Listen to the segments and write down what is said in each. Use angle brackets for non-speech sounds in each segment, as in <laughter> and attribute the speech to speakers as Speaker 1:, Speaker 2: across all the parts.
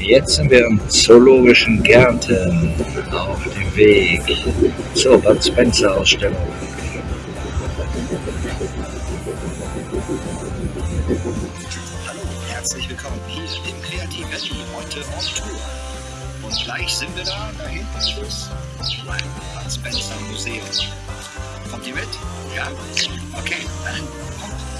Speaker 1: Jetzt sind wir im Zoologischen Gärten auf dem Weg zur Bud Spencer Ausstellung.
Speaker 2: Hallo, herzlich willkommen hier im Creative heute on Tour. Und gleich sind wir da, da hinten ist es, beim Bud Spencer Museum. Kommt ihr mit? Ja? Okay, dann kommt.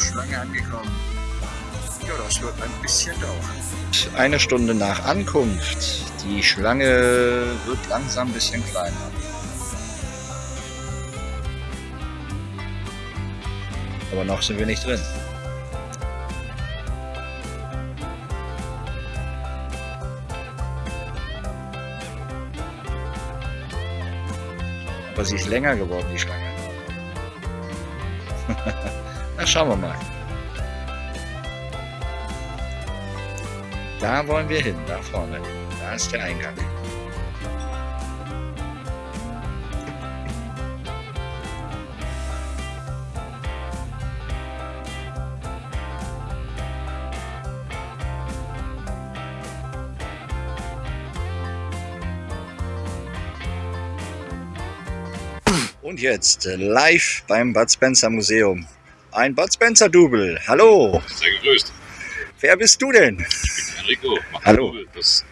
Speaker 2: Schlange angekommen. Ja, das wird ein bisschen dauern.
Speaker 1: Eine Stunde nach Ankunft. Die Schlange wird langsam ein bisschen kleiner. Aber noch sind wir nicht drin. Aber sie ist länger geworden, die Schlange. <laughs> Na, schauen wir mal. Da wollen wir hin, da vorne. Da ist der Eingang. Und jetzt äh, live beim Bud Spencer Museum. Ein Bud Spencer Double. Hallo,
Speaker 3: Sehr gegrüßt.
Speaker 1: wer bist du denn?
Speaker 3: Ich bin Enrico, mache
Speaker 1: Hallo.
Speaker 3: das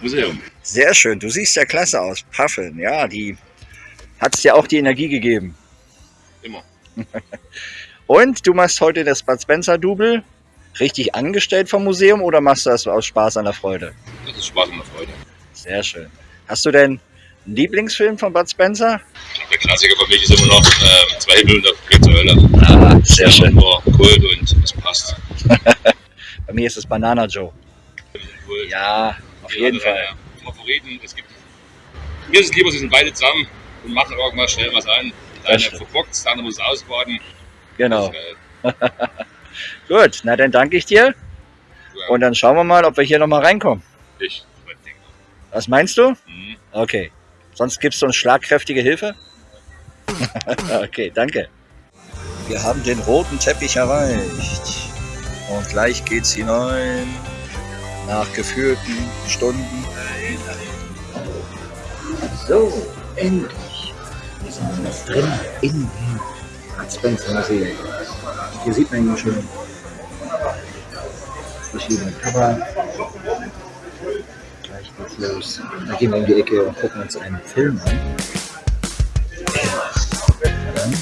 Speaker 3: Museum.
Speaker 1: Sehr schön, du siehst ja klasse aus. Paffeln, ja, die hat's dir auch die Energie gegeben.
Speaker 3: Immer. <laughs>
Speaker 1: Und du machst heute das Bud Spencer Double richtig angestellt vom Museum oder machst du das aus Spaß an der Freude?
Speaker 3: Das ist Spaß und Freude.
Speaker 1: Sehr schön. Hast du denn Lieblingsfilm von Bud Spencer?
Speaker 3: Der Klassiker für mich ist immer noch äh, zwei Himmel und der zur Hölle.
Speaker 1: Ah, sehr
Speaker 3: Einfach nur Kult und es passt. <laughs>
Speaker 1: Bei mir ist es Banana Joe.
Speaker 3: Kult.
Speaker 1: Ja, auf
Speaker 3: Jeder
Speaker 1: jeden Fall.
Speaker 3: Favoriten. Es gibt, mir ist es lieber, sie sind beide zusammen und machen irgendwas schnell was an. Der eine verbockt, der andere muss ausbaden.
Speaker 1: Genau. <laughs> Gut, na dann danke ich dir.
Speaker 3: Ja,
Speaker 1: Und dann schauen wir mal, ob wir hier nochmal reinkommen.
Speaker 3: ich, mein Ding.
Speaker 1: Was meinst du?
Speaker 3: Mhm.
Speaker 1: Okay. Sonst gibst du uns schlagkräftige Hilfe? <laughs> okay, danke. Wir haben den roten Teppich erreicht. Und gleich geht's hinein. Nach geführten Stunden. So, endlich. Wir sind jetzt drin in dem Bud Spencer Museum. Hier sieht man ihn schon. Verschiedene Cover. Los. Dann gehen wir in die Ecke und gucken uns einen Film an. Dann